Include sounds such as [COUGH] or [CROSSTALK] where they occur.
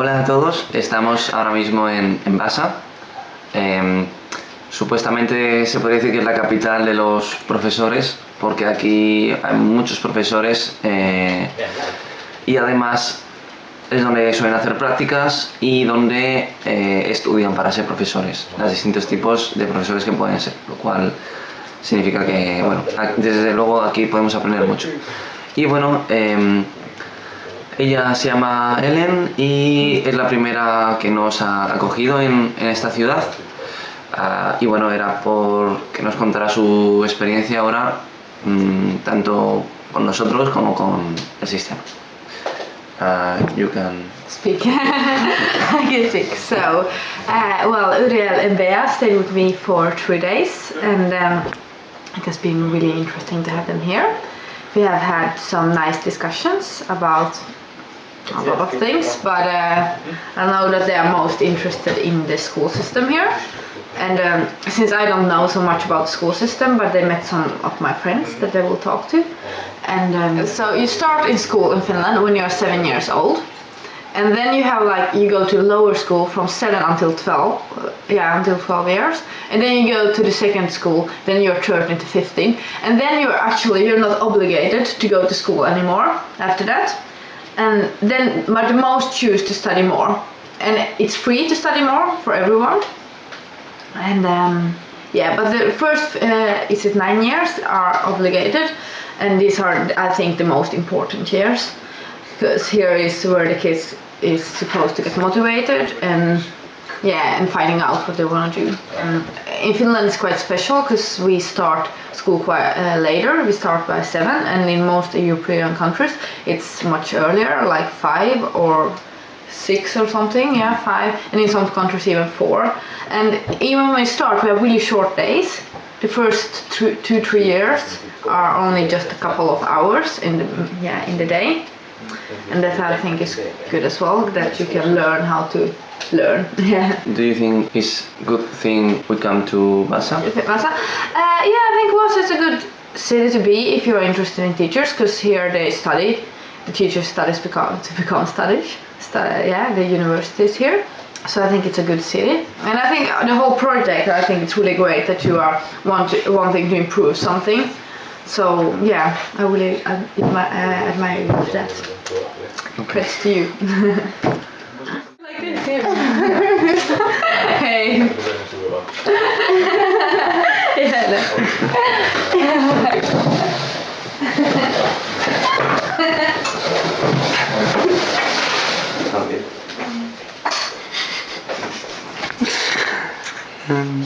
Hola a todos, estamos ahora mismo en, en Basa. Em, supuestamente se podría decir que es la capital de los profesores, porque aquí hay muchos profesores eh, y además es donde suelen hacer prácticas y donde eh, estudian para ser profesores, los distintos tipos de profesores que pueden ser, lo cual significa que, bueno, desde luego aquí podemos aprender mucho. Y bueno, em, ella se llama Ellen y es la primera que nos ha acogido en, esta ciudad. Uh, y bueno, era por que nos contara su experiencia ahora, mmm, tanto con nosotros como con el sistema. Uh, you can speak. [LAUGHS] I can speak. So, uh, well, Uriel and Bea stayed with me for three days, and um, it has been really interesting to have them here. We have had some nice discussions about a lot of things, but uh, I know that they are most interested in the school system here. And um, since I don't know so much about the school system, but they met some of my friends that they will talk to. And um, so you start in school in Finland when you're seven years old. And then you have like, you go to lower school from 7 until 12, uh, yeah, until 12 years. And then you go to the second school, then you're 13 to 15. And then you're actually, you're not obligated to go to school anymore after that. And then, but the most choose to study more. And it's free to study more for everyone. And um, yeah but the first uh, is it nine years are obligated. And these are I think the most important years. Because here is where the kids is supposed to get motivated and yeah and finding out what they want to do um, in Finland it's quite special because we start school quite uh, later we start by seven and in most European countries it's much earlier like five or six or something, yeah, five, and in some countries even four. And even when we start, we have really short days. The first two, two, three years are only just a couple of hours in the, yeah, in the day. And that I think is good as well, that you can learn how to learn. [LAUGHS] Yeah. Do you think it's good thing we come to Vasa? Vasa? Uh, yeah, I think Vasa is a good city to be if you're interested in teachers, because here they study, the teachers studies become, to become studies yeah, the universities here. So I think it's a good city, and I think the whole project. I think it's really great that you are want to, wanting to improve something. So yeah, I really admire, uh, admire you for that. Okay. Credits to you. like this [LAUGHS] here. hey. [LAUGHS] yeah. [LAUGHS] Um,